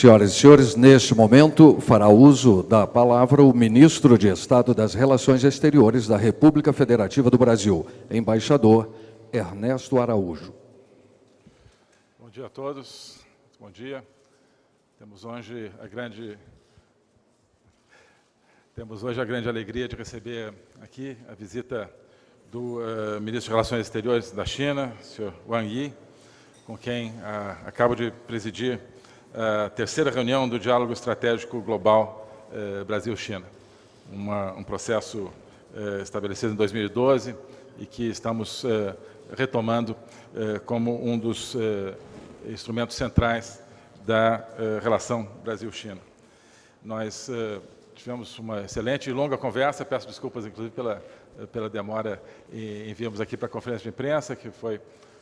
Senhoras e senhores, neste momento fará uso da palavra o ministro de Estado das Relações Exteriores da República Federativa do Brasil, embaixador Ernesto Araújo. Bom dia a todos. Bom dia. Temos hoje a grande temos hoje a grande alegria de receber aqui a visita do uh, ministro de Relações Exteriores da China, senhor Wang Yi, com quem uh, acabo de presidir a terceira reunião do Diálogo Estratégico Global eh, Brasil-China, um processo eh, estabelecido em 2012 e que estamos eh, retomando eh, como um dos eh, instrumentos centrais da eh, relação Brasil-China. Nós tivemos uma excelente e longa conversa, peço desculpas, inclusive, pela, pela demora e enviamos aqui para a conferência de imprensa, que foi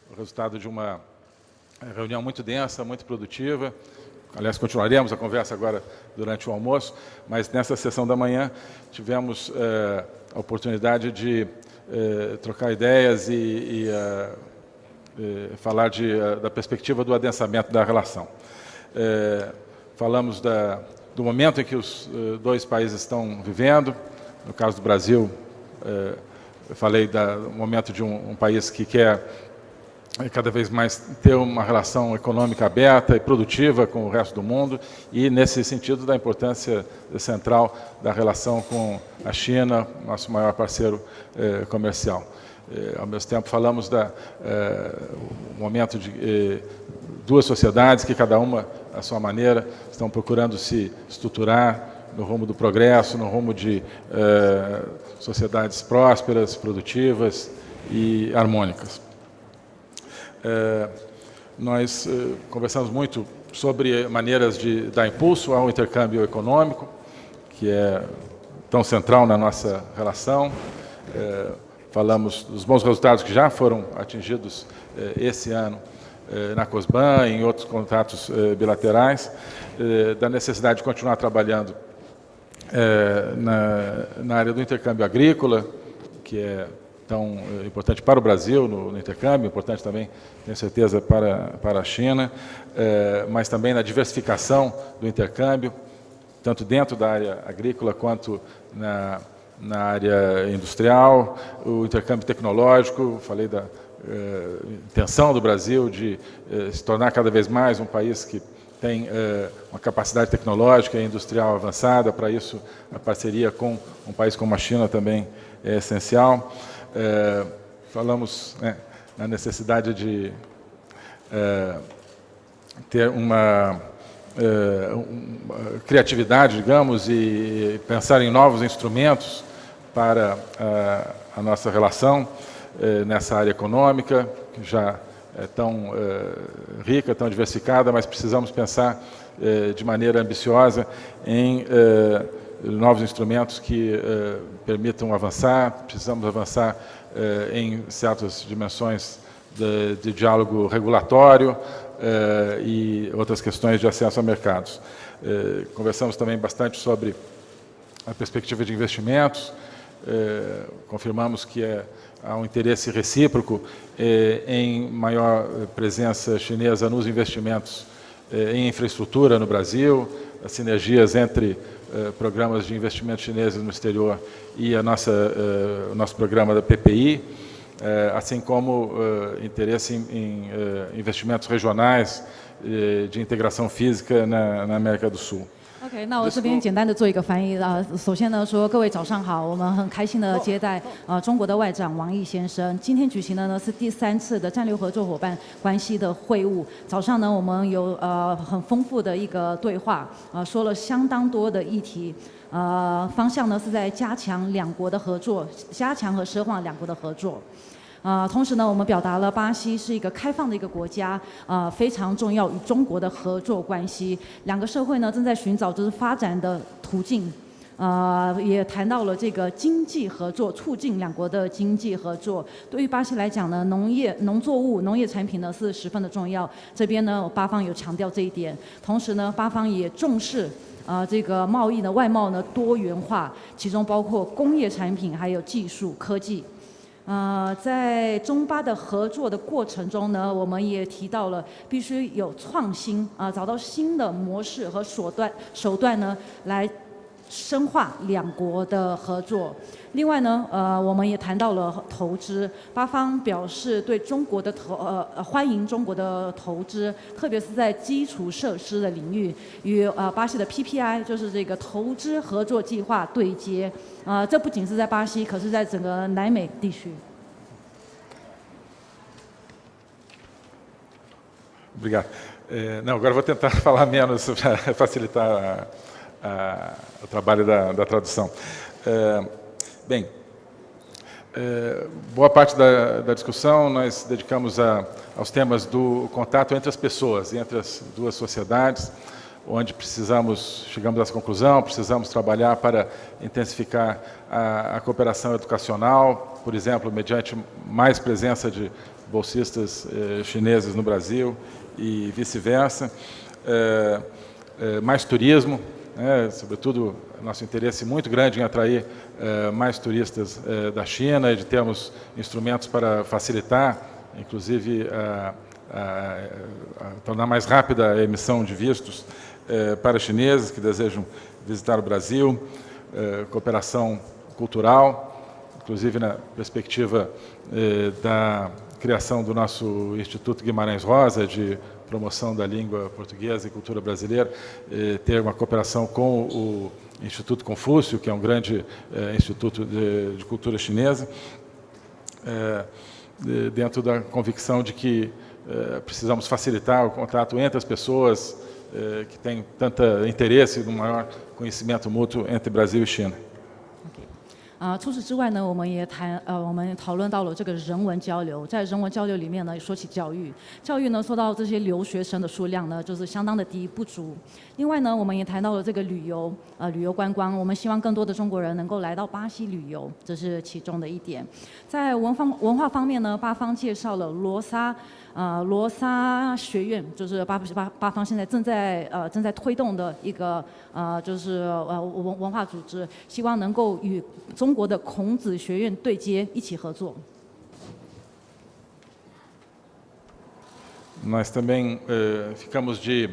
o resultado de uma reunião muito densa, muito produtiva, Aliás, continuaremos a conversa agora durante o almoço, mas nessa sessão da manhã tivemos eh, a oportunidade de eh, trocar ideias e, e eh, falar de, da perspectiva do adensamento da relação. falamos da, do momento em que os dois países estão vivendo, no caso do Brasil, eu falei do momento de um, um país que quer cada vez mais ter uma relação econômica aberta e produtiva com o resto do mundo e, nesse sentido, da importância central da relação com a China, nosso maior parceiro eh, comercial. Eh, ao mesmo tempo, falamos do eh, momento de duas sociedades que, cada uma, à sua maneira, estão procurando se estruturar no rumo do progresso, no rumo de sociedades prósperas, produtivas e harmônicas. É, nós é, conversamos muito sobre maneiras de dar impulso ao intercâmbio econômico, que é tão central na nossa relação. É, falamos dos bons resultados que já foram atingidos esse ano na COSBAN, em outros contatos bilaterais, da necessidade de continuar trabalhando na, na área do intercâmbio agrícola, que é tão eh, importante para o Brasil no, no, intercâmbio, importante também, tenho certeza, para, para a China, eh, mas também na diversificação do intercâmbio, tanto dentro da área agrícola quanto na, na área industrial, o intercâmbio tecnológico, falei da eh, intenção do Brasil de se tornar cada vez mais um país que tem uma capacidade tecnológica e industrial avançada, para isso a parceria com um país como a China também é essencial. É, falamos né, na necessidade de é, ter uma, é, uma, criatividade, digamos, e pensar em novos instrumentos para a, a nossa relação é, nessa área econômica, que já é tão é, rica, tão diversificada, mas precisamos pensar é, de maneira ambiciosa em novos instrumentos que permitam avançar, precisamos avançar eh, em certas dimensões de, de diálogo regulatório eh, e outras questões de acesso a mercados. conversamos também bastante sobre a perspectiva de investimentos, confirmamos que é, há um interesse recíproco em maior presença chinesa nos investimentos em infraestrutura no Brasil, as sinergias entre eh, programas de investimento chineses no exterior e a nossa, uh, o nosso programa da PPI, eh, assim como interesse em, investimentos regionais de integração física na América do Sul. OK，那我这边简单的做一个翻译啊。首先呢，说各位早上好，我们很开心的接待呃中国的外长王毅先生。今天举行的呢是第三次的战略合作伙伴关系的会晤。早上呢，我们有呃很丰富的一个对话，呃说了相当多的议题，呃方向呢是在加强两国的合作，加强和深化两国的合作。啊，同时呢，我们表达了巴西是一个开放的一个国家，啊，非常重要与中国的合作关系。两个社会呢正在寻找就是发展的途径，啊，也谈到了这个经济合作，促进两国的经济合作。对于巴西来讲呢，农业、农作物、农业产品呢是十分的重要。这边呢，巴方有强调这一点。同时呢，巴方也重视啊这个贸易的外贸呢多元化，其中包括工业产品还有技术科技。呃，在中巴的合作的过程中呢，我们也提到了必须有创新啊、找到新的模式和手段手段呢，来深化两国的合作。另外呢，呃，我们也谈到了投资，巴方表示对中国的投呃欢迎中国的投资，特别是在基础设施的领域，与呃巴西的 PPI 就是这个投资合作计划对接。啊、这不仅是在巴西，可是在整个南美地区。Obrigado. Não, agora vou tentar falar menos para facilitar a- o trabalho da, da tradução. É, bem, é, boa parte da, da discussão nós dedicamos a, aos temas do contato entre as pessoas, entre as duas sociedades, onde precisamos, chegamos essa conclusão, precisamos trabalhar para intensificar a, a cooperação educacional, por exemplo, mediante mais presença de bolsistas eh, chineses no Brasil e vice-versa, Eh, eh, mais turismo, né, sobretudo nosso interesse muito grande em atrair eh, mais turistas eh, da China e de termos instrumentos para facilitar, inclusive, a, a- a tornar mais rápida a emissão de vistos eh, para chineses que desejam visitar o Brasil, eh, cooperação cultural, inclusive na perspectiva eh, da criação do nosso Instituto Guimarães Rosa, de promoção da língua portuguesa e cultura brasileira, eh, ter uma cooperação com o Instituto Confúcio, que é um grande eh, instituto de, de cultura chinesa, eh, de- dentro da convicção de que precisamos facilitar o contato entre as pessoas que têm tanto interesse no maior conhecimento mútuo entre Brasil e China. 啊、除此之外呢，我们也谈呃，我们讨论到了这个人文交流，在人文交流里面呢，说起教育，教育呢说到这些留学生的数量呢，就是相当的低不足。另外呢，我们也谈到了这个旅游，呃，旅游观光，我们希望更多的中国人能够来到巴西旅游，这是其中的一点。在文方文化方面呢，巴方介绍了罗莎。呃，罗莎学院就是巴巴巴方现在正在呃正在推动的一个呃就是呃文文化组织，希望能够与中国的孔子学院对接，一起合作。 Nós também eh, ficamos de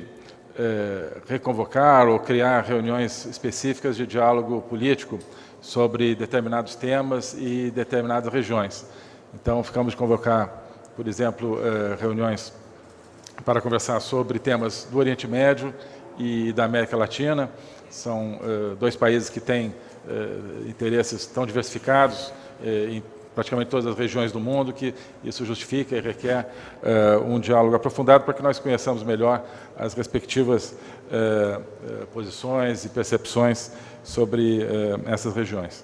eh, reconvocar ou criar reuniões específicas de diálogo político sobre determinados temas e determinadas regiões. Então, ficamos de convocar, por exemplo, eh, reuniões para conversar sobre temas do Oriente Médio e da América Latina. São eh, dois países que têm eh, interesses tão diversificados em praticamente todas as regiões do mundo, que isso justifica e requer um diálogo aprofundado para que nós conheçamos melhor as respectivas posições e percepções sobre essas regiões.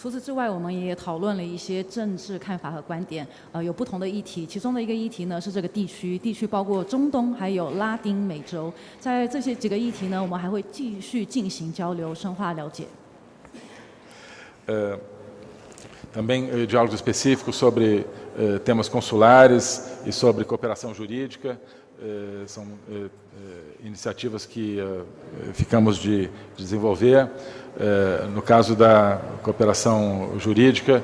除此之外我们也讨论了一些政治看法和观点呃有不同的议题。其中的一个议题呢是这个地区地区包括中东还有拉丁美洲。在这些几个议题呢我们还会继续进行交流深化了解。呃 Eh, são eh, eh, iniciativas que ficamos de desenvolver. No caso da cooperação jurídica,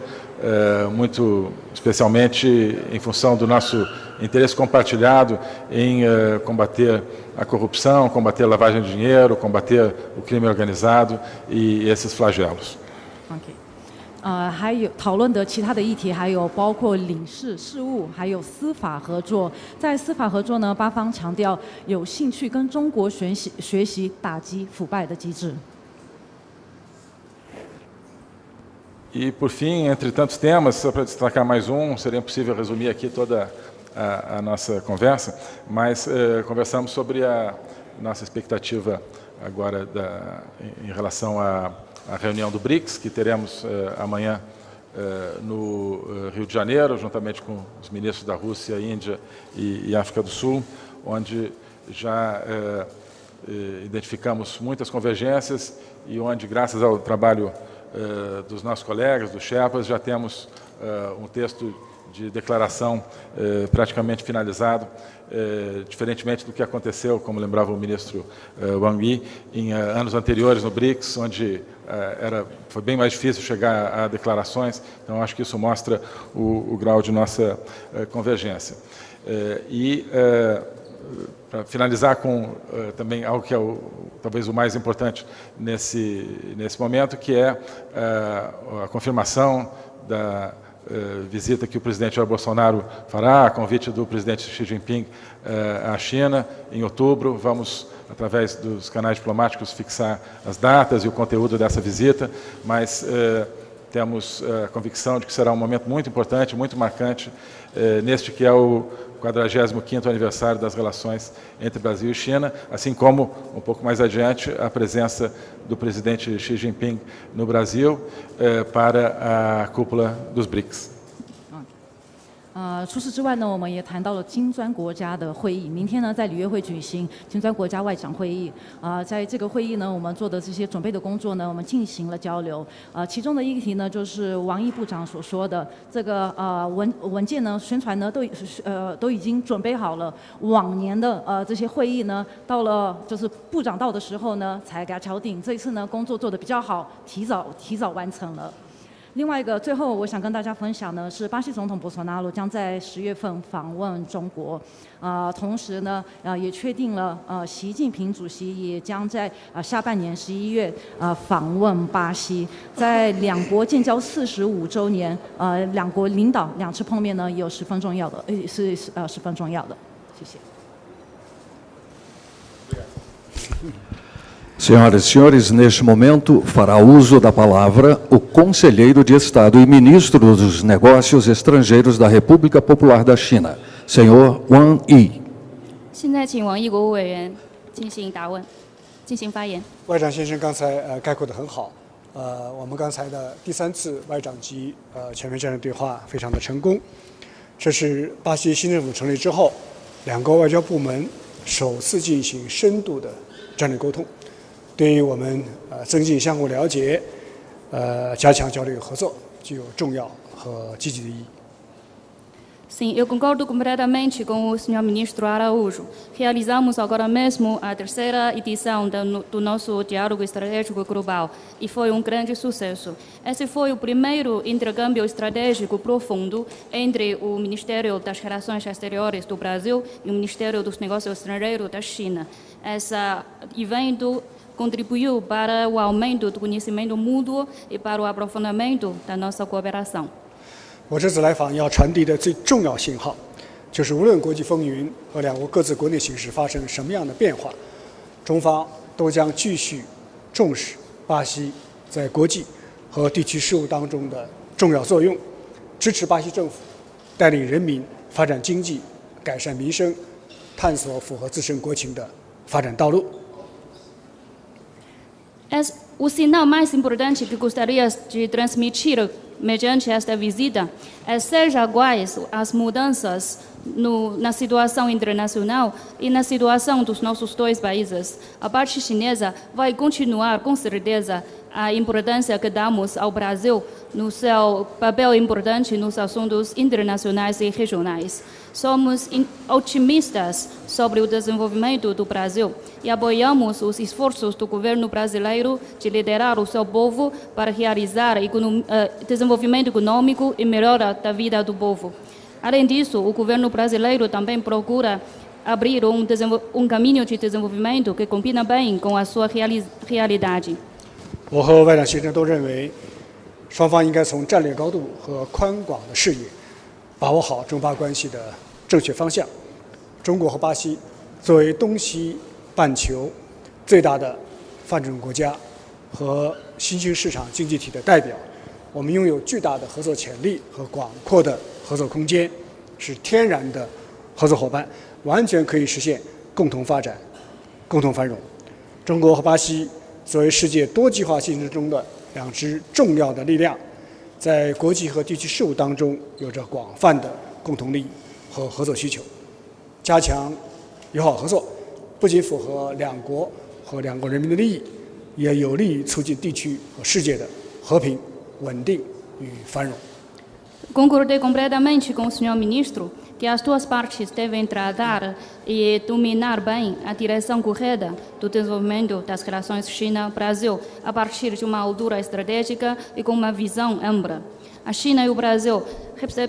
muito especialmente em função do nosso interesse compartilhado em combater a corrupção, combater a lavagem de dinheiro, combater o crime organizado e esses flagelos. OK，呃，还有讨论的其他的议题，还有包括领事事务，还有司法合作。在司法合作呢，巴方强调有兴趣跟中国学习学习打击腐败的机制。E, por fim, entre tantos temas, só para destacar mais um, seria impossível resumir aqui toda a, a nossa conversa, mas eh, conversamos sobre a nossa expectativa agora da, em, em relação à, à reunião do BRICS, que teremos eh, amanhã eh, no eh, Rio de Janeiro, juntamente com os ministros da Rússia, Índia e, e África do Sul, onde já eh, eh, identificamos muitas convergências e onde, graças ao trabalho eh, dos nossos colegas, dos Sherpas, já temos um texto de declaração eh, praticamente finalizado, eh, diferentemente do que aconteceu, como lembrava o ministro eh, Wang Yi, em eh, anos anteriores no BRICS, onde eh, era, foi bem mais difícil chegar a, a declarações. Então, acho que isso mostra o, o grau de nossa eh, convergência. e para finalizar com também algo que é o, talvez o mais importante nesse, nesse momento, que é a confirmação da visita que o presidente Jair Bolsonaro fará, a convite do presidente Xi Jinping à China em outubro. Vamos, através dos canais diplomáticos, fixar as datas e o conteúdo dessa visita, mas temos a convicção de que será um momento muito importante, muito marcante, neste que é o 45º aniversário das relações entre Brasil e China, assim como, um pouco mais adiante, a presença do presidente Xi Jinping no Brasil eh, para a cúpula dos BRICS. 呃，除此之外呢，我们也谈到了金砖国家的会议。明天呢，在里约会举行金砖国家外长会议。啊，在这个会议呢，我们做的这些准备的工作呢，我们进行了交流。呃，其中的一个题呢，就是王毅部长所说的这个呃文文件呢，宣传呢都呃都已经准备好了。往年的呃这些会议呢，到了就是部长到的时候呢，才给他敲定。这一次呢，工作做得比较好，提早提早完成了。另外一个，最后我想跟大家分享呢，是巴西总统博索纳罗将在十月份访问中国，啊，同时呢，啊，也确定了，呃，习近平主席也将在啊下半年十一月啊访问巴西，在两国建交四十五周年，呃，两国领导两次碰面呢，也有十分重要的，呃，是呃十分重要的，谢谢。Senhoras e senhores, neste momento fará uso da palavra o conselheiro de Estado e ministro dos Negócios Estrangeiros da República Popular da China, senhor Wang Yi. 现在请王毅国务委员进行答问，进行发言。外长先生刚才呃概括的很好，呃，我们刚才的第三次外长级呃全面战略对话非常的成功，这是巴西新政府成立之后，两个外交部门首次进行深度的战略沟通。对于我们呃增进相互了解，呃加强交流合作，具有重要和积极的意义。Sim, eu concordo completamente com o senhor ministro Araújo. Realizamos agora mesmo a terceira edição do nosso Diálogo Estratégico Global e foi um grande sucesso. Esse foi o primeiro intercâmbio estratégico profundo entre o Ministério das Relações Exteriores do Brasil e o Ministério dos Negócios Estrangeiros da China. Esse evento contribuiu para o aumento do conhecimento mútuo e para o aprofundamento da nossa cooperação. 我这次来访要传递的最重要信号，就是无论国际风云和两国各自国内形势发生什么样的变化，中方都将继续重视巴西在国际和地区事务当中的重要作用，支持巴西政府带领人民发展经济、改善民生、探索符合自身国情的发展道路。O sinal mais importante que gostaria de transmitir mediante esta visita é seja quais as mudanças no, na situação internacional e na situação dos nossos dois países. A parte chinesa vai continuar, com certeza, a importância que damos ao Brasil no seu papel importante nos assuntos internacionais e regionais. Somos otimistas sobre o desenvolvimento do Brasil e apoiamos os esforços do governo brasileiro de liderar o seu povo para realizar eh, desenvolvimento econômico e melhora da vida do povo. Além disso, o governo brasileiro também procura abrir um, um caminho de desenvolvimento que combina bem com a sua reali realidade. 我和外长先生都认为，双方应该从战略高度和宽广的视野，把握好中巴关系的正确方向。中国和巴西作为东西半球最大的发展中国家和新兴市场经济体的代表，我们拥有巨大的合作潜力和广阔的合作空间，是天然的合作伙伴，完全可以实现共同发展、共同繁荣。中国和巴西。作为世界多极化竞争中的两支重要的力量，在国际和地区事务当中有着广泛的共同利益和合作需求。加强友好合作，不仅符合两国和两国人民的利益，也有利于促进地区和世界的和平、稳定与繁荣。Que as duas partes devem tratar e dominar bem a direção correta do desenvolvimento das relações China-Brasil a partir de uma altura estratégica e com uma visão ampla. A China e o Brasil,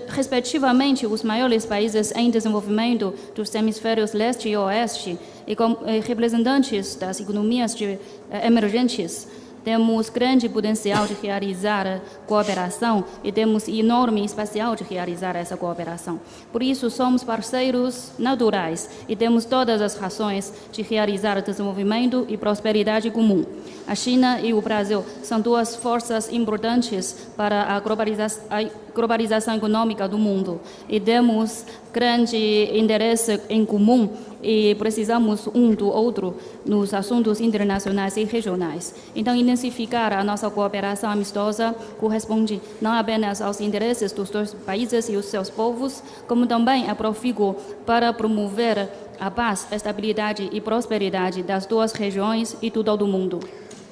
respectivamente os maiores países em desenvolvimento dos hemisférios leste e oeste, e com representantes das economias de, eh, emergentes, temos grande potencial de realizar cooperação e temos enorme espacial de realizar essa cooperação. Por isso, somos parceiros naturais e temos todas as razões de realizar desenvolvimento e prosperidade comum. A China e o Brasil são duas forças importantes para a globalização, a globalização econômica do mundo e temos grande interesse em comum e precisamos um do outro nos assuntos internacionais e regionais. Então, intensificar a nossa cooperação amistosa corresponde não apenas aos interesses dos dois países e os seus povos, como também é profícuo para promover a paz, estabilidade e prosperidade das duas regiões e do todo o mundo.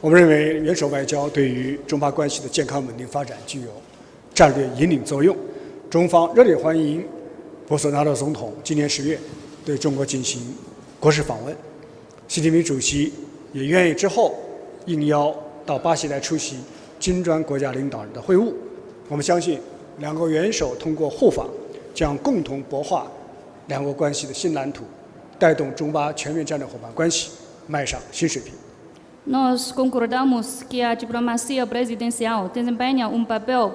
我们认为，元首外交对于中巴关系的健康稳定发展具有战略引领作用。中方热烈欢迎博索纳罗总统今年十月对中国进行国事访问，习近平主席也愿意之后应邀到巴西来出席金砖国家领导人的会晤。我们相信，两国元首通过互访，将共同擘画两国关系的新蓝图，带动中巴全面战略伙伴关系迈上新水平。Nós concordamos que a diplomacia presidencial desempenha um papel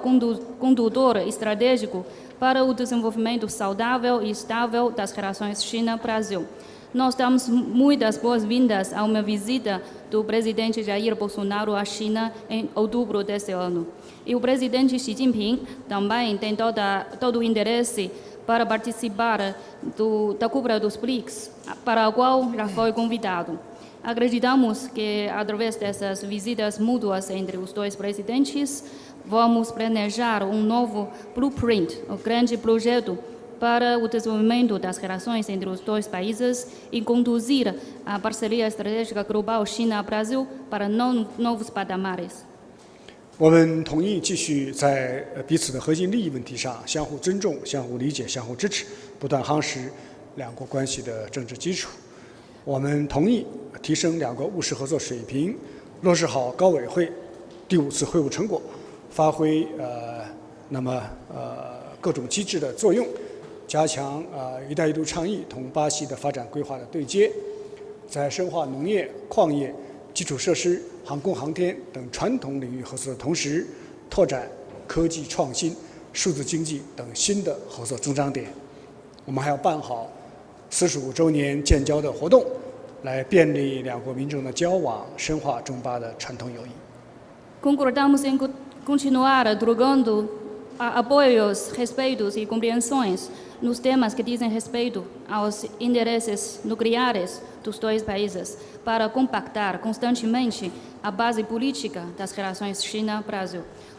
condutor estratégico para o desenvolvimento saudável e estável das relações China-Brasil. Nós damos muitas boas-vindas a uma visita do presidente Jair Bolsonaro à China em outubro deste ano. E o presidente Xi Jinping também tem toda, todo o interesse para participar do, da cúpula dos BRICS, para a qual já foi convidado. Acreditamos que, através dessas visitas mútuas entre os dois presidentes, vamos planejar um novo blueprint, um grande projeto para o desenvolvimento das relações entre os dois países e conduzir a parceria estratégica global China-Brasil para novos patamares. 我们同意继续在彼此的核心利益问题上相互尊重、相互理解、相互支持，不断夯实两国关系的政治基础。 我们同意提升两国务实合作水平，落实好高委会第五次会晤成果，发挥呃那么呃各种机制的作用，加强呃“一带一路”倡议同巴西的发展规划的对接，在深化农业、矿业、基础设施、航空航天等传统领域合作的同时，拓展科技创新、数字经济等新的合作增长点。我们还要办好。四十五周年建交的活动来便利两国民众的交往深化中巴的传统友谊。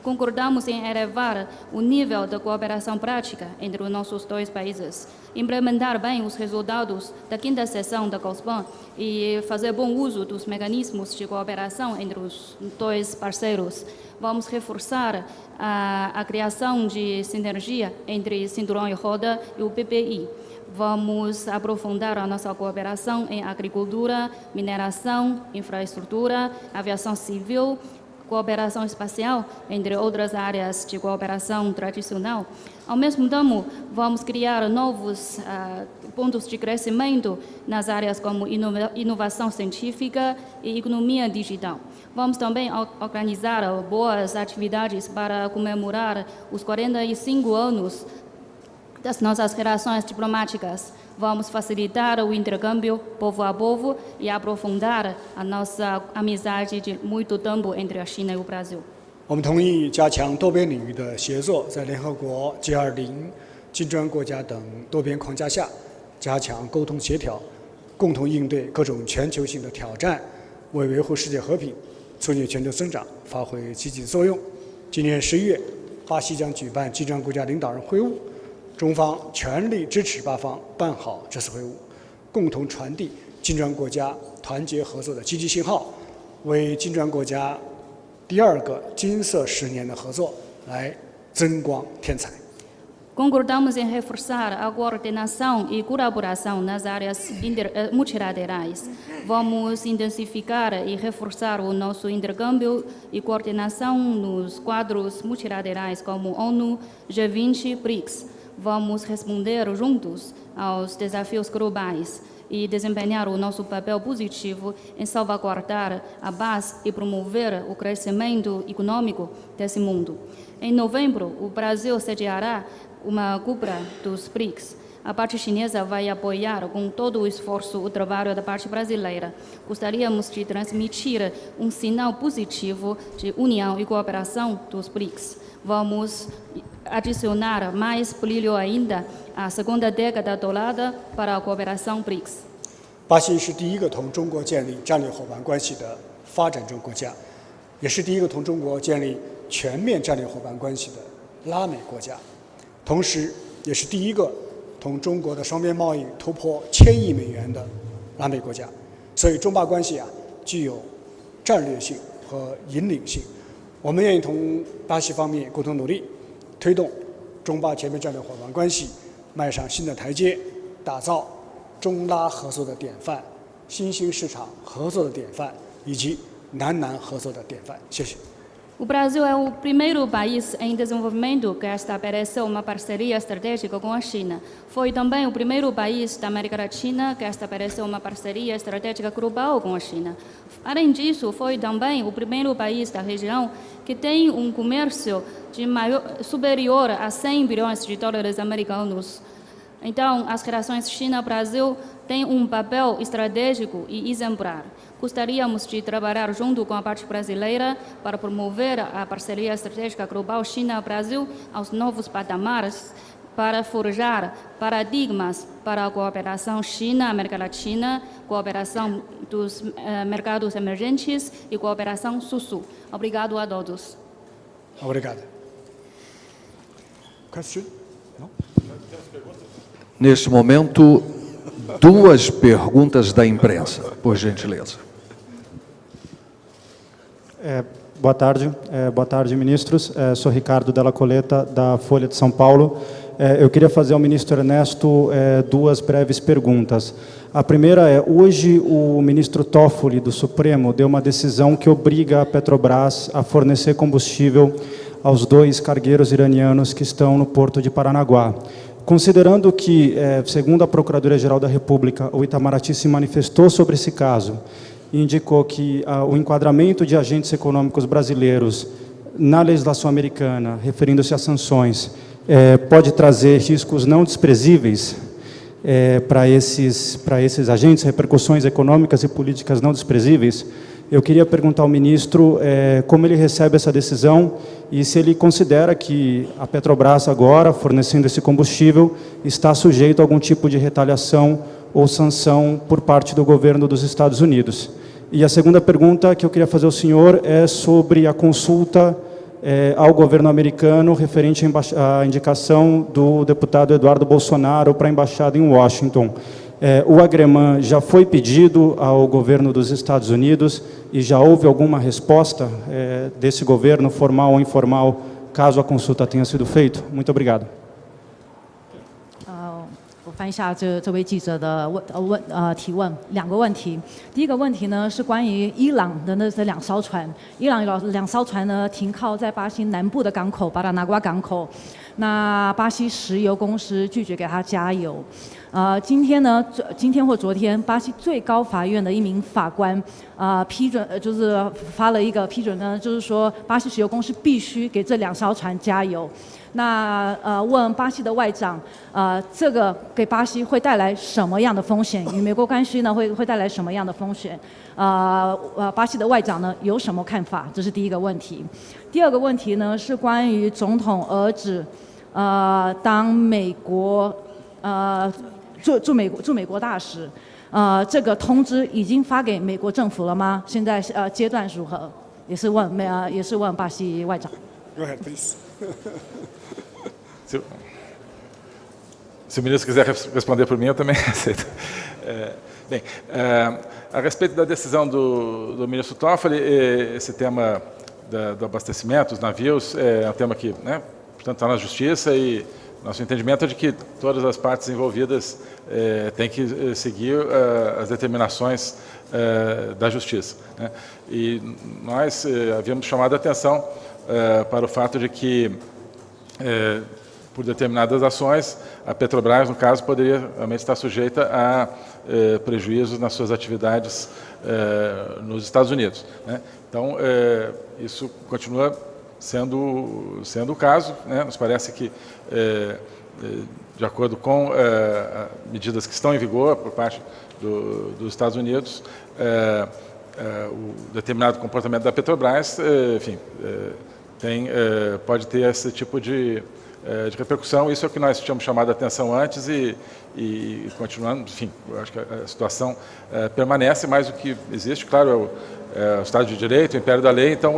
Concordamos em elevar o nível de cooperação prática entre os nossos dois países, implementar bem os resultados da quinta sessão da COSPAN e fazer bom uso dos mecanismos de cooperação entre os dois parceiros. Vamos reforçar a, a criação de sinergia entre Cinturão e Roda e o PPI. Vamos aprofundar a nossa cooperação em agricultura, mineração, infraestrutura, aviação civil, cooperação espacial, entre outras áreas de cooperação tradicional. Ao mesmo tempo, vamos criar novos uh, pontos de crescimento nas áreas como inova inovação científica e economia digital. Vamos também organizar boas atividades para comemorar os 45 anos das nossas relações diplomáticas. Vamos facilitar o intercâmbio povo a povo e aprofundar a nossa amizade de muito tempo entre a China e o Brasil. 我们同意加强多边领域的协作，在联合国、G20、金砖国家等多边框架下，加强沟通协调，共同应对各种全球性的挑战，为维护世界和平、促进全球增长发挥积极作用。今年十一月，巴西将举办金砖国家领导人会晤。中方全力支持巴方办好这次会晤，共同传递金砖国家团结合作的积极信号，为金砖国家第二个金色十年的合作来增光添彩。Concordamos em reforçar a coordenação e colaboração nas áreas multilaterais. Vamos intensificar e reforçar o nosso intercâmbio e coordenação nos quadros multilaterais como ONU, G20, BRICS. Vamos responder juntos aos desafios globais e desempenhar o nosso papel positivo em salvaguardar a paz e promover o crescimento econômico desse mundo. Em novembro, o Brasil sediará uma cúpula dos BRICS. A parte chinesa vai apoiar com todo o esforço o trabalho da parte brasileira. Gostaríamos de transmitir um sinal positivo de união e cooperação dos BRICS. Vamos adicionar mais brilho ainda à segunda década dourada para a cooperação BRICS. 巴西是第一个同中国建立战略伙伴关系的发展中国家，也是第一个同中国建立全面战略伙伴关系的拉美国家。同时，也是第一个 同中国的双边贸易突破千亿美元的拉美国家，所以中巴关系啊具有战略性和引领性。我们愿意同巴西方面共同努力，推动中巴全面战略伙伴关系迈上新的台阶，打造中拉合作的典范、新兴市场合作的典范以及南南合作的典范。谢谢。O Brasil é o primeiro país em desenvolvimento que estabeleceu uma parceria estratégica com a China. Foi também o primeiro país da América Latina que estabeleceu uma parceria estratégica global com a China. Além disso, foi também o primeiro país da região que tem um comércio de maior, superior a 100 bilhões de dólares americanos. Então, as relações China-Brasil têm um papel estratégico e exemplar. Gostaríamos de trabalhar junto com a parte brasileira para promover a parceria estratégica global China-Brasil aos novos patamares, para forjar paradigmas para a cooperação China-América Latina, cooperação dos eh, mercados emergentes e cooperação Sul-Sul. Obrigado a todos. Obrigado. Question? Neste momento, duas perguntas da imprensa, por gentileza. É, boa tarde, é, boa tarde, ministros. É, sou Ricardo Della Coleta, da Folha de São Paulo. É, eu queria fazer ao ministro Ernesto é, duas breves perguntas. A primeira é, hoje o ministro Toffoli, do Supremo, deu uma decisão que obriga a Petrobras a fornecer combustível aos dois cargueiros iranianos que estão no porto de Paranaguá. Considerando que, é, segundo a Procuradoria-Geral da República, o Itamaraty se manifestou sobre esse caso e indicou que o enquadramento de agentes econômicos brasileiros na legislação americana, referindo-se a sanções, é, pode trazer riscos não desprezíveis é, para esses, para esses agentes, repercussões econômicas e políticas não desprezíveis. Eu queria perguntar ao ministro como ele recebe essa decisão e se ele considera que a Petrobras agora, fornecendo esse combustível, está sujeito a algum tipo de retaliação ou sanção por parte do governo dos Estados Unidos. E a segunda pergunta que eu queria fazer ao senhor é sobre a consulta é, ao governo americano referente à indicação do deputado Eduardo Bolsonaro para a embaixada em Washington. É, o agreman já foi pedido ao governo dos Estados Unidos e já houve alguma resposta é, desse governo, formal ou informal, caso a consulta tenha sido feita? Muito obrigado. 翻一下这这位记者的问呃问呃提问两个问题，第一个问题呢是关于伊朗的那这两艘船，伊朗有两艘船呢停靠在巴西南部的港口巴达拿瓜港口，那巴西石油公司拒绝给他加油，呃今天呢今天或昨天巴西最高法院的一名法官啊批准呃就是发了一个批准呢，就是说巴西石油公司必须给这两艘船加油。那呃，问巴西的外长，呃，这个给巴西会带来什么样的风险？与美国关系呢，会会带来什么样的风险？呃呃，巴西的外长呢有什么看法？这是第一个问题。第二个问题呢是关于总统儿子，呃，当美国呃驻驻美国驻美国大使，呃，这个通知已经发给美国政府了吗？现在呃阶段如何？也是问美呃也是问巴西外长。Go ahead, please. Se, se, o ministro quiser responder por mim, eu também aceito. É, bem, é, a respeito da decisão do, do ministro Toffoli, esse tema da, do abastecimento dos navios é um tema que, né, portanto, está na justiça e nosso entendimento é de que todas as partes envolvidas eh, têm que eh, seguir eh, as determinações da Justiça. Né? E nós havíamos chamado a atenção para o fato de que, por determinadas ações, a Petrobras, no caso, poderia realmente estar sujeita a prejuízos nas suas atividades nos Estados Unidos. Né? Então, isso continua sendo, sendo o caso. Né? Nos parece que, é, de acordo com é, medidas que estão em vigor por parte do, dos Estados Unidos, o determinado comportamento da Petrobras, enfim, tem, pode ter esse tipo de, de repercussão. Isso é o que nós tínhamos chamado a atenção antes e, e continuando, enfim, acho que a situação permanece, mas o que existe, claro, é o, é o Estado de Direito, o Império da Lei, então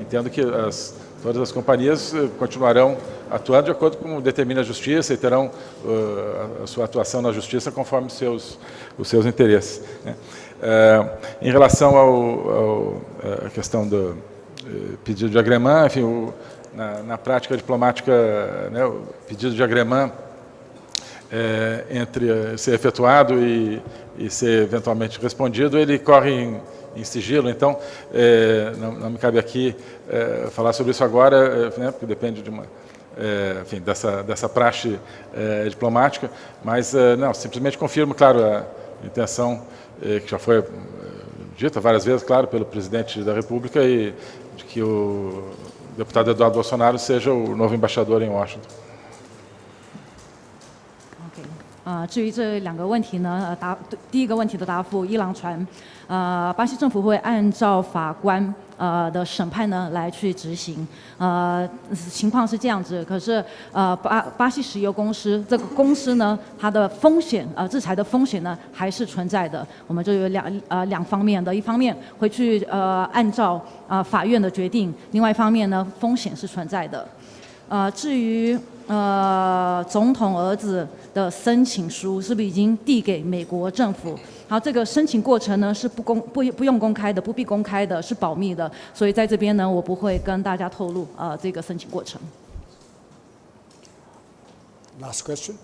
Entendo que as, todas as companhias continuarão atuando de acordo com o que determina a justiça e terão uh, a sua atuação na justiça conforme os seus, os seus interesses. Né? Em relação à questão do pedido de agremã, enfim, o, na, na, prática diplomática, né, o pedido de agremã entre ser efetuado e, e ser eventualmente respondido, ele corre em em sigilo, então é, não, não, me cabe aqui é, falar sobre isso agora, é, né, porque depende de uma, é, enfim, dessa, dessa praxe é, diplomática, mas é, não, simplesmente confirmo, claro, a intenção que já foi dita várias vezes, claro, pelo presidente da República e de que o deputado Eduardo Bolsonaro seja o novo embaixador em Washington. 呃，至于这两个问题呢，呃，答第一个问题的答复，伊朗船， 呃，巴西政府会按照法官呃的审判呢来去执行，呃，情况是这样子，可是呃巴巴西石油公司这个公司呢，它的风险呃制裁的风险呢还是存在的，我们就有两呃两方面的，一方面会去呃按照呃法院的决定，另外一方面呢风险是存在的，呃，至于。呃，总统儿子的申请书是不是已经递给美国政府？好，这个申请过程呢是不公不不用公开的，不必公开的，是保密的。所以在这边呢，我不会跟大家透露啊这个申请过程。Last question.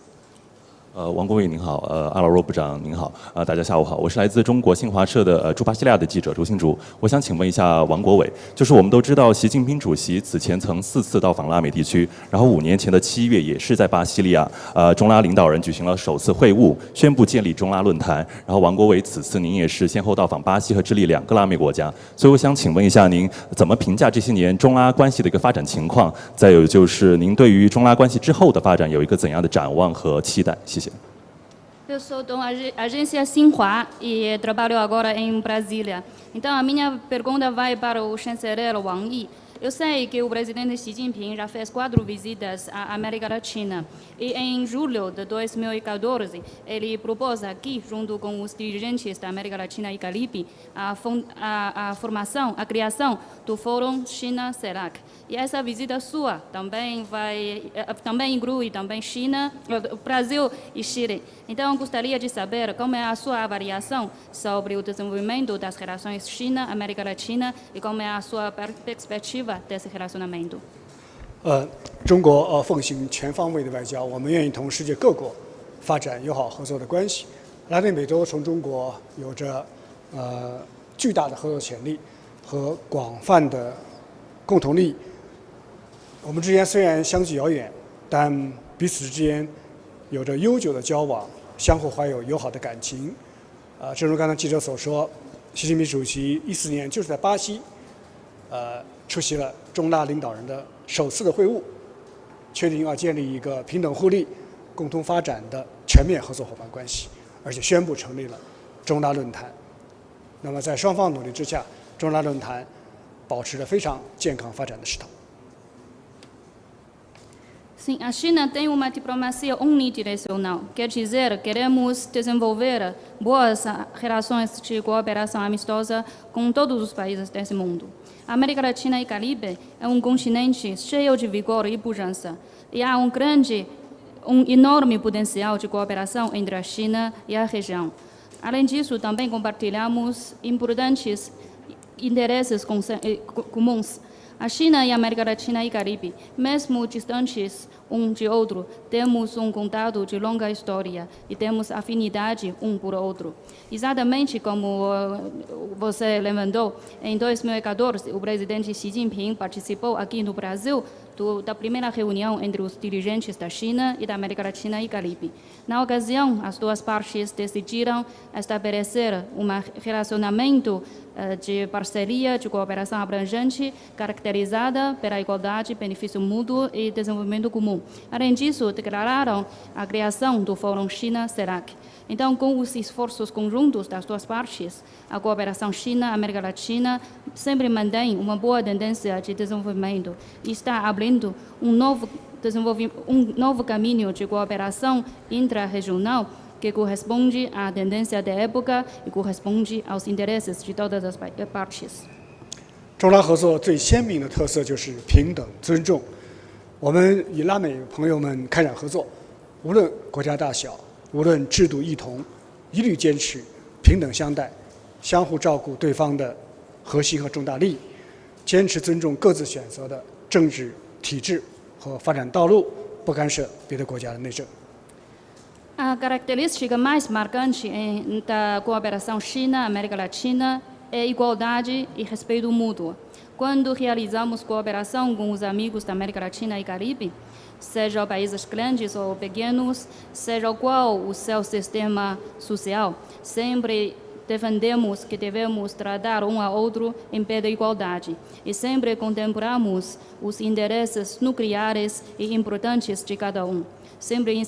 呃，王国伟您好，呃，阿劳若部长您好，呃，大家下午好，我是来自中国新华社的呃驻巴西利亚的记者周新竹，我想请问一下王国伟，就是我们都知道习近平主席此前曾四次到访拉美地区，然后五年前的七月也是在巴西利亚，呃，中拉领导人举行了首次会晤，宣布建立中拉论坛，然后王国伟此次您也是先后到访巴西和智利两个拉美国家，所以我想请问一下您怎么评价这些年中拉关系的一个发展情况？再有就是您对于中拉关系之后的发展有一个怎样的展望和期待？谢谢。Eu sou da agência Sinhua e trabalho agora em Brasília. Então, a minha pergunta vai para o chanceler Wang Yi. Eu sei que o presidente Xi Jinping já fez quatro visitas à América Latina e em julho de 2014 ele propôs aqui, junto com os dirigentes da América Latina e Caribe, a, a, a formação, a criação do Fórum China-CELAC. E essa visita sua também vai, eh, também inclui também China, eh, Brasil e Chile. Então, gostaria de saber como é a sua avaliação sobre o desenvolvimento das relações China-América Latina e como é a sua perspectiva desse relacionamento. 呃，中国呃奉行全方位的外交，我们愿意同世界各国发展友好合作的关系。拉丁美洲从中国有着呃巨大的合作潜力和广泛的共同利益。我们之间虽然相距遥远，但彼此之间有着悠久的交往，相互怀有友好的感情。呃，正如刚才记者所说，习近平主席一四年就是在巴西，呃，出席了中拉领导人的首次的会晤，确定要建立一个平等互利、共同发展的全面合作伙伴关系，而且宣布成立了中拉论坛。那么，在双方努力之下，中拉论坛保持着非常健康发展的势头。Sim, a China tem uma diplomacia unidirecional. Quer dizer, queremos desenvolver boas relações de cooperação amistosa com todos os países desse mundo. A América Latina e Caribe é um continente cheio de vigor e pujança. E há um grande, um enorme potencial de cooperação entre a China e a região. Além disso, também compartilhamos importantes interesses eh, comuns A China e a América Latina e Caribe, mesmo distantes um de outro, temos um contato de longa história e temos afinidade um por outro. Exatamente como uh, você levantou, em 2014, o presidente Xi Jinping participou aqui no Brasil do, da primeira reunião entre os dirigentes da China e da América Latina e Caribe. Na ocasião, as duas partes decidiram estabelecer um relacionamento uh, de parceria, de cooperação abrangente, caracterizada pela igualdade, benefício mútuo e desenvolvimento comum. Além disso, declararam a criação do Fórum China-CELAC. Então, com os esforços conjuntos das duas partes, a cooperação China-América Latina sempre mantém uma boa tendência de desenvolvimento e está abrindo um novo, um novo caminho de cooperação intra-regional que corresponde à tendência da época e corresponde aos interesses de todas as partes. 中拉合作最鲜明的特色就是平等尊重。我们与拉美朋友们开展合作，无论国家大小， 无论制度异同，一律坚持平等相待，相互照顾对方的核心和重大利益，坚持尊重各自选择的政治体制和发展道路，不干涉别的国家的内政。A característica mais marcante da cooperação China-América Latina é igualdade e respeito mútuo. Quando realizamos cooperação com os amigos da América Latina e Caribe, sejam países grandes ou pequenos, seja qual o seu sistema social, sempre defendemos que devemos tratar um ao outro em pé de igualdade e sempre contemplamos os interesses nucleares e importantes de cada um. Sempre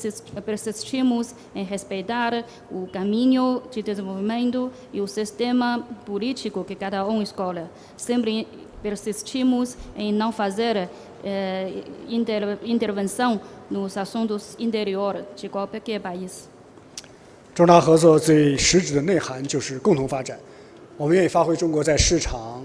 persistimos em respeitar o caminho de desenvolvimento e o sistema político que cada um escolhe. Sempre persistimos em não fazer eh, inter, intervenção nos assuntos interiores de qualquer país. 中拉合作最实质的内涵就是共同发展。我们愿意发挥中国在市场、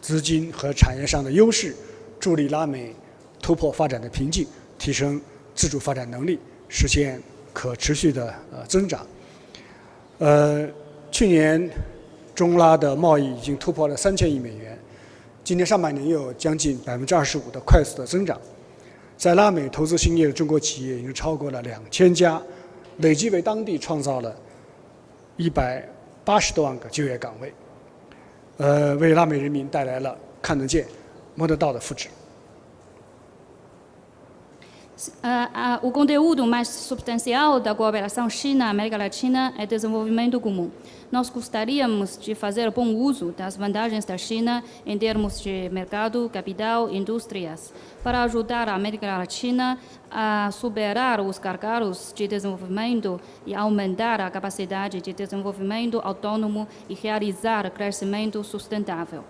资金和产业上的优势，助力拉美突破发展的瓶颈，提升自主发展能力，实现可持续的呃增长。呃，去年中拉的贸易已经突破了三千亿美元。今年上半年又有将近百分之二十五的快速的增长，在拉美投资兴业的中国企业已经超过了两千家，累计为当地创造了一百八十多万个就业岗位，呃，为拉美人民带来了看得见、摸得到的福祉。Uh, uh, o conteúdo mais substancial da cooperação China-América Latina é desenvolvimento comum. Nós gostaríamos de fazer bom uso das vantagens da China em termos de mercado, capital e indústrias, para ajudar a América Latina a superar os gargalos de desenvolvimento e aumentar a capacidade de desenvolvimento autônomo e realizar crescimento sustentável.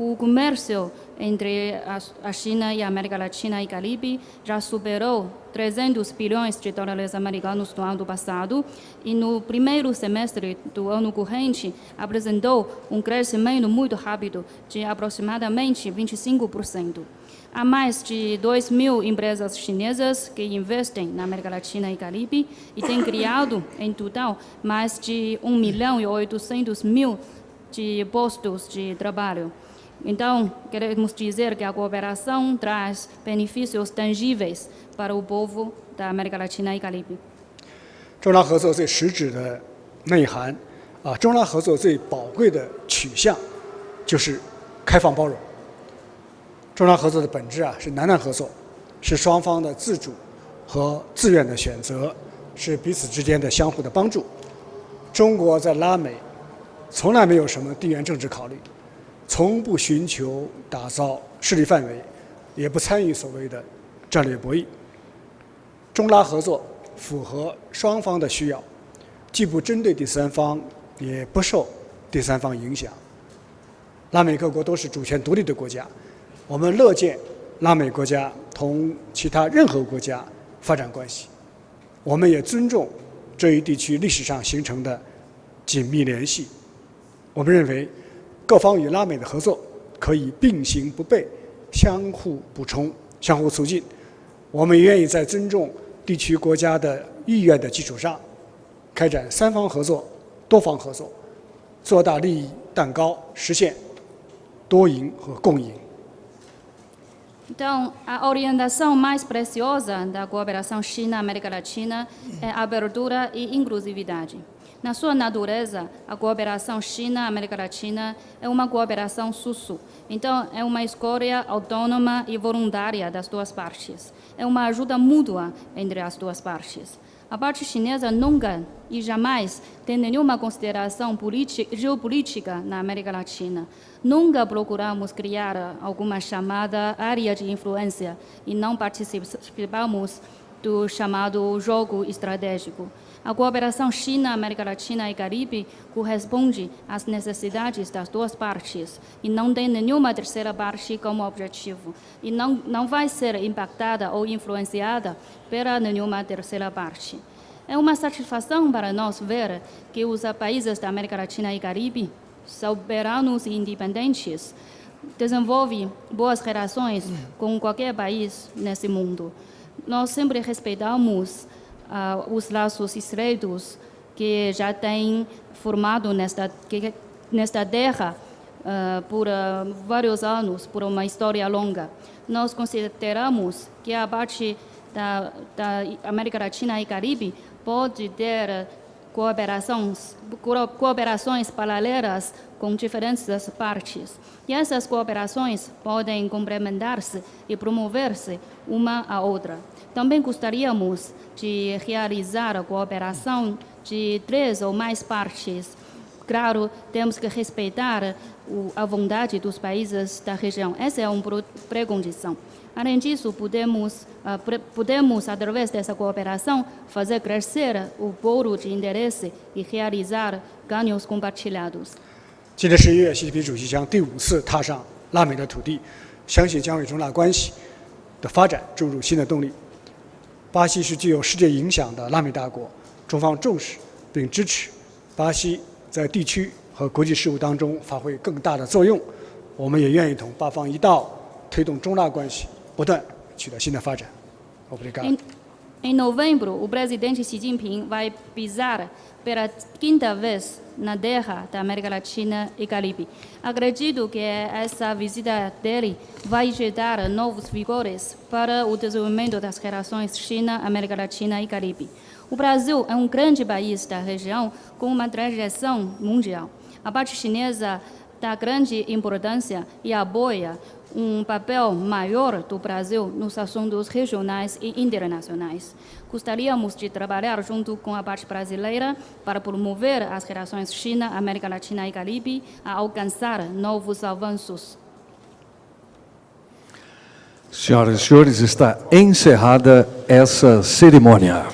O comércio entre a China e a América Latina e Caribe já superou 300 bilhões de dólares americanos no ano passado e no primeiro semestre do ano corrente apresentou um crescimento muito rápido de aproximadamente 25%. Há mais de 2 mil empresas chinesas que investem na América Latina e Caribe e têm criado, em total, mais de 1 milhão e 800 mil de postos de trabalho. Então, queremos dizer que a cooperação traz benefícios tangíveis para o povo da América Latina e Caribe. 中拉合作最实质的内涵啊，中拉合作最宝贵的取向就是开放包容。中拉合作的本质啊是南南合作，是双方的自主和自愿的选择，是彼此之间的相互的帮助。中国在拉美从来没有什么地缘政治考虑。从不寻求打造势力范围，也不参与所谓的战略博弈。中拉合作符合双方的需要，既不针对第三方，也不受第三方影响。拉美各国都是主权独立的国家，我们乐见拉美国家同其他任何国家发展关系。我们也尊重这一地区历史上形成的紧密联系。我们认为。各方与拉美的合作可以并行不悖、相互补充、相互促进。我们愿意在尊重地区国家的意愿的基础上，开展三方合作、多方合作，做大利益蛋糕，实现多赢和共赢。Então, a orientação mais preciosa da cooperação China-América Latina é abertura e inclusividade. Na sua natureza, a cooperação China-América Latina é uma cooperação sul-sul. Então, é uma escolha autônoma e voluntária das duas partes. É uma ajuda mútua entre as duas partes. A parte chinesa nunca e jamais tem nenhuma consideração geopolítica na América Latina. Nunca procuramos criar alguma chamada área de influência e não participamos do chamado jogo estratégico. A cooperação China-América Latina e Caribe corresponde às necessidades das duas partes e não tem nenhuma terceira parte como objetivo e não, não vai ser impactada ou influenciada pela nenhuma terceira parte. É uma satisfação para nós ver que os países da América Latina e Caribe, soberanos e independentes, desenvolvem boas relações com qualquer país nesse mundo. Nós sempre respeitamos uh, os laços estreitos que já têm formado nesta, que, nesta terra uh, por uh, vários anos, por uma história longa. Nós consideramos que a parte da, da América Latina e Caribe pode ter cooperações, cooperações paralelas com diferentes partes. E essas cooperações podem complementar-se e promover-se uma a outra. Também gostaríamos de realizar a cooperação de três ou mais partes. Claro, temos que respeitar a vontade dos países da região. Essa é uma pré-condição. Além disso, podemos, uh, podemos, através dessa cooperação, fazer crescer o bolo de interesse e realizar ganhos compartilhados. 今年十一月，习近平主席将第五次踏上拉美的土地，相信将为中拉关系的发展注入新的动力。巴西是具有世界影响的拉美大国，中方重视并支持巴西在地区和国际事务当中发挥更大的作用。我们也愿意同巴方一道推动中拉关系。不断取得新的发展。Obrigado. Em, em novembro, o presidente Xi Jinping vai pisar pela quinta vez na terra da América Latina e Caribe. Acredito que essa visita dele vai gerar novos vigores para o desenvolvimento das relações China, América Latina e Caribe. O Brasil é um grande país da região com uma trajeção mundial. A parte chinesa dá grande importância e apoia um papel maior do Brasil nos assuntos regionais e internacionais. Gostaríamos de trabalhar junto com a parte brasileira para promover as relações China, América Latina e Caribe a alcançar novos avanços. Senhoras e senhores, está encerrada essa cerimônia.